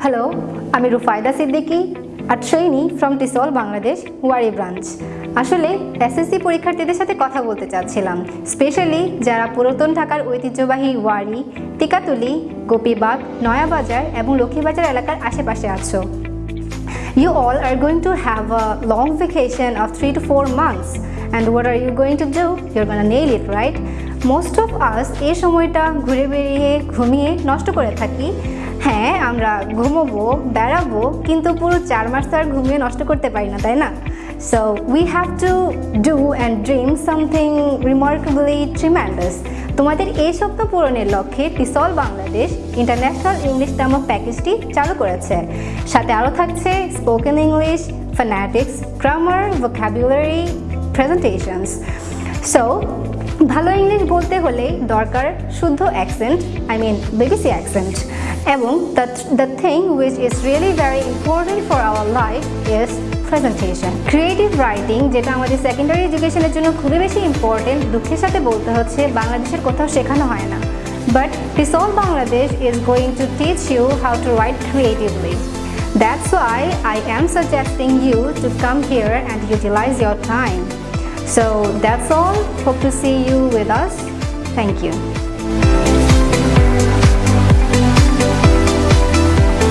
Hello আমি Rufayda Siddiqui a trainee from টিসল Bangladesh Wari branch আসলে SSC পরীক্ষার্থীদের সাথে কথা বলতে চাচ্ছিলাম স্পেশালি যারা পুরাতন ঢাকার ঐতিহ্যবাহী ওয়ারি টিকাতুলি গোপীবাগ, নয়াবাজার এবং লক্ষ্মীবাজার এলাকার আশেপাশে আছো You all are going to have a long vacation of three to four months. And what are you going to do? You're gonna nail it, right? Most of us এই সময়টা ঘুরে বেরিয়ে ঘুমিয়ে নষ্ট করে থাকি হ্যাঁ আমরা ঘুমোবো বেড়াবো কিন্তু পুরো চার মাস তো আর ঘুমিয়ে নষ্ট করতে পারি না তাই না so we have to do and dream something remarkably tremendous তোমাদের এই স্বপ্ন পূরণের লক্ষ্যে টিসল বাংলাদেশ ইন্টারন্যাশনাল ইংলিশ নামক প্যাকেজটি চালু করেছে সাথে আরও থাকছে spoken English fanatics grammar vocabulary presentations so ভালো ইংলিশ বলতে হলে দরকার শুদ্ধ accent I mean BBC accent এবং the thing which is really very important for our life is presentation creative writing যেটা আমাদের সেকেন্ডারি এডুকেশনের জন্য খুবই বেশি ইম্পর্টেন্ট দুঃখের সাথে বলতে হচ্ছে, বাংলাদেশের কোথাও শেখানো হয় না। But টিসল Bangladesh is going to teach you how to write creatively That's why I am suggesting you to come here and utilize your time. So that's all. Hope to see you with us. Thank you.